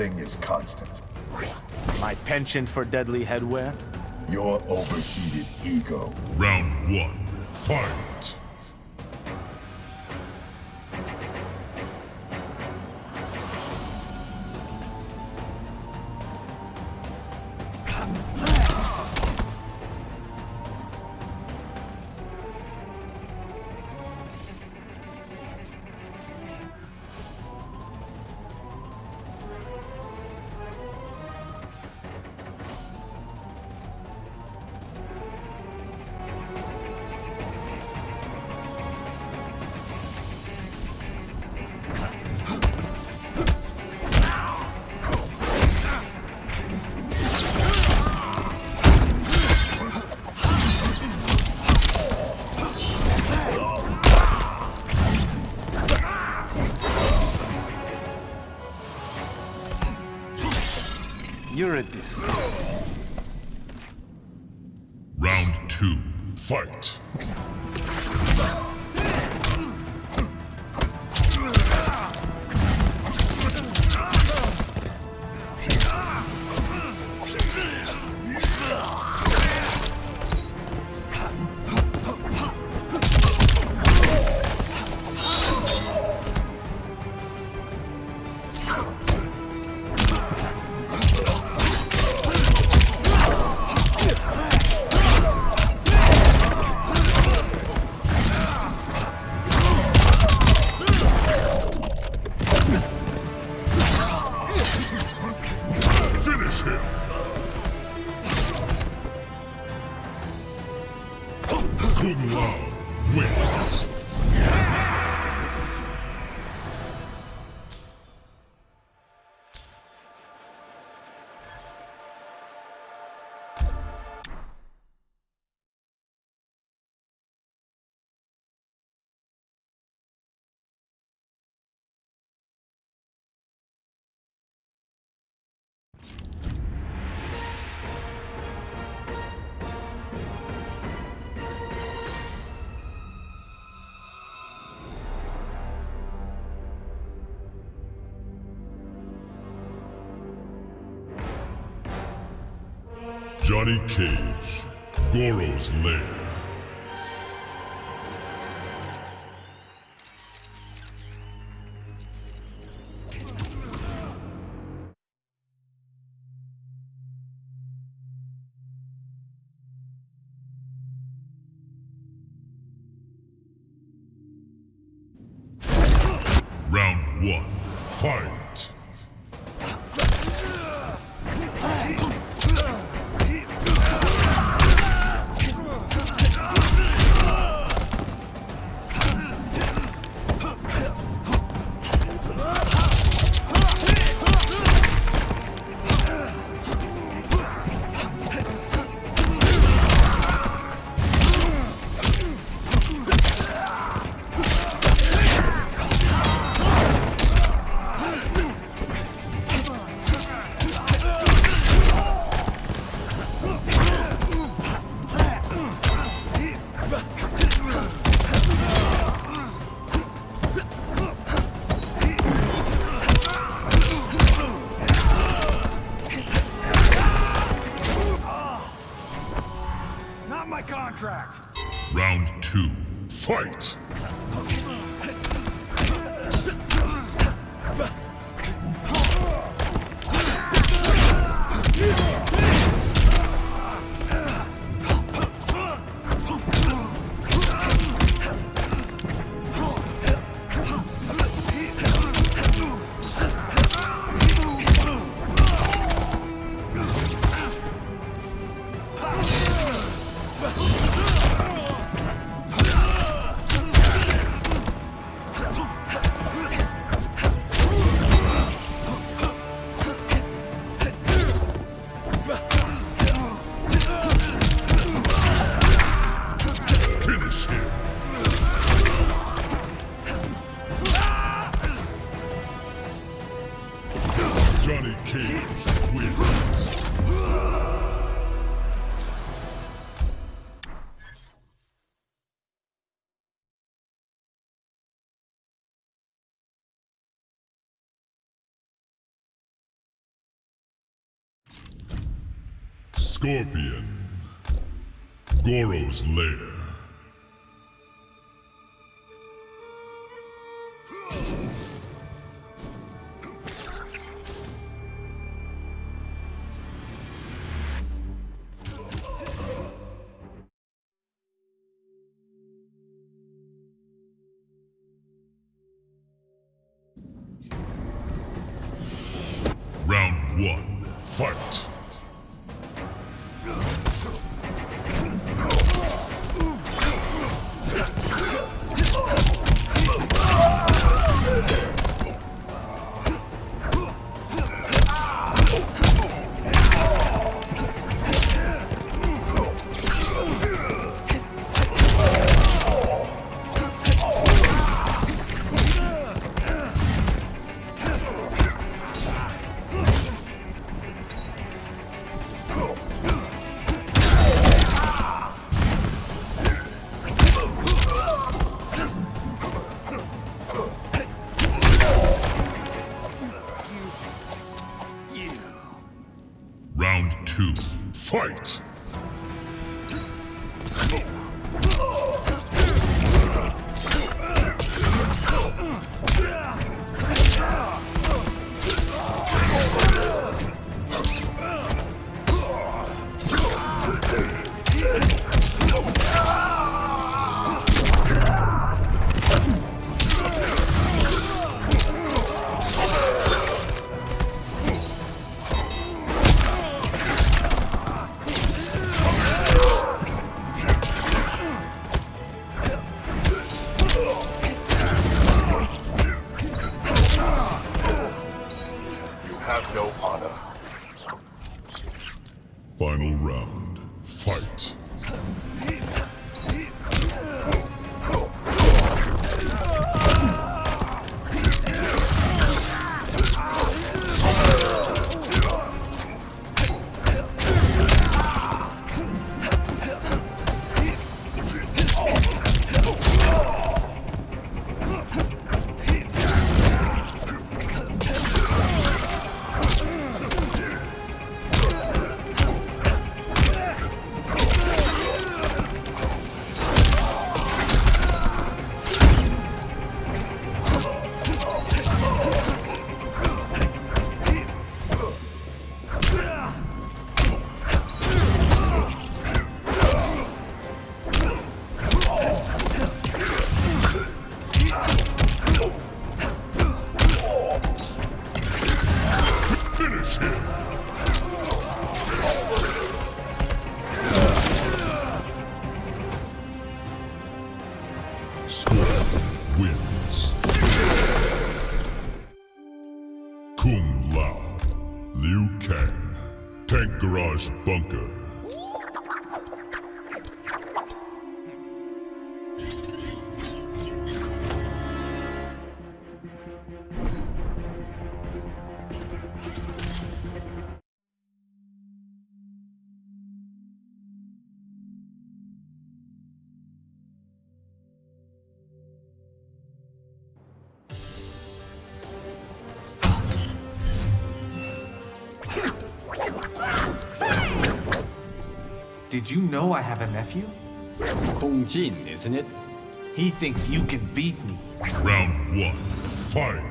Revenant, one thing is constant. My penchant for deadly headwear? Your overheated ego. Round one, fight! You're a disgrace. Round two, fight! Finish him! Kung Lao Johnny Cage, Goro's Lair. Round one, fight! Scorpion. Goro's lair. Round one. Fight. Final round. Bunker. Did you know I have a nephew? Kung Jin, isn't it? He thinks you can beat me. Round one. Fight.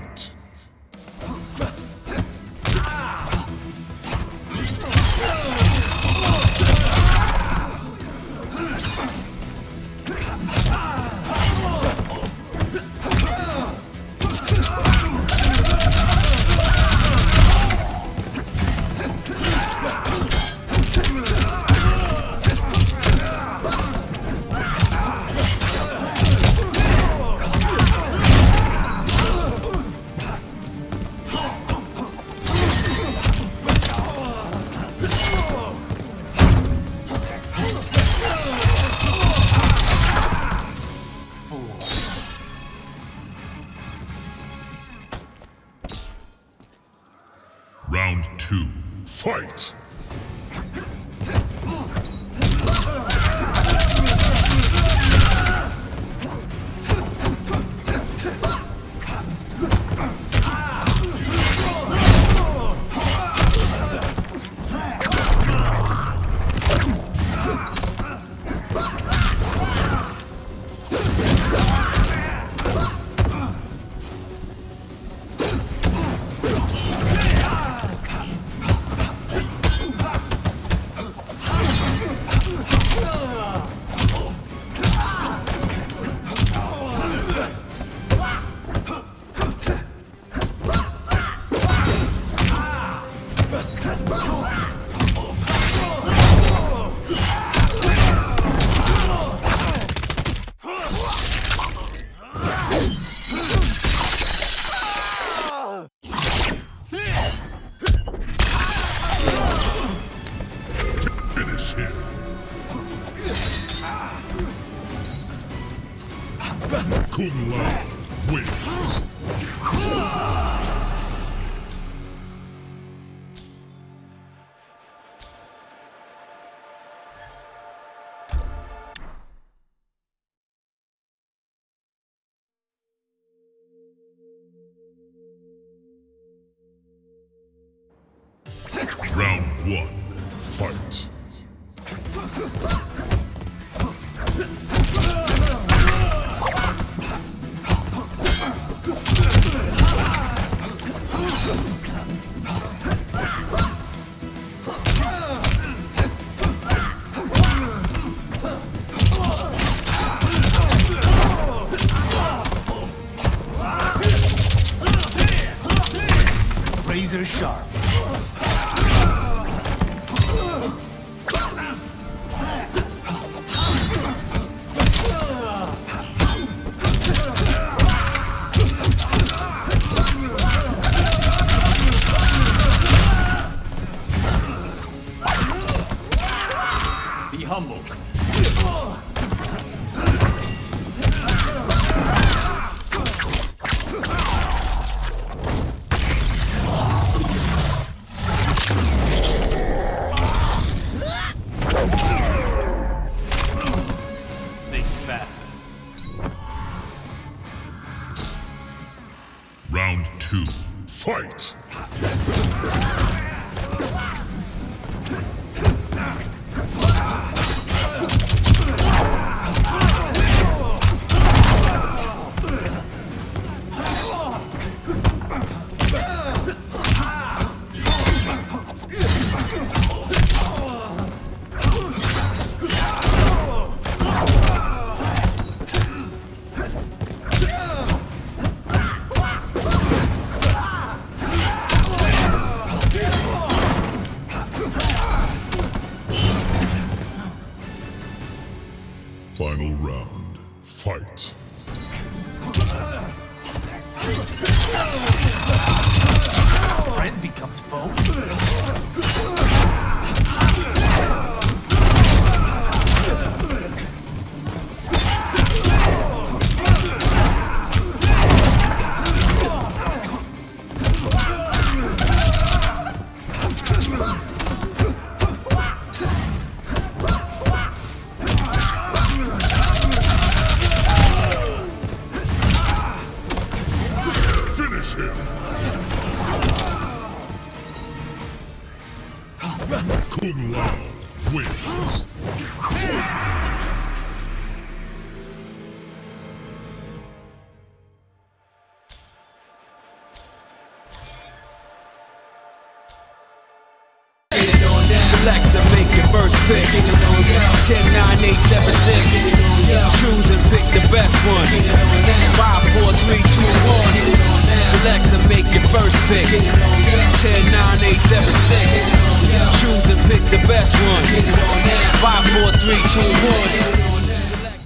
Round two. Fight. Round one, fight. Humble. Fight. Select to make your first pick. 10, 9, 8, 7, 6. Choose and pick the best one. 5, 4, 3, 2, 1. Select to make your first pick. 10, 9, 8, 7, 6. Choose and pick the best one. 5, 4, 3, 2, 1.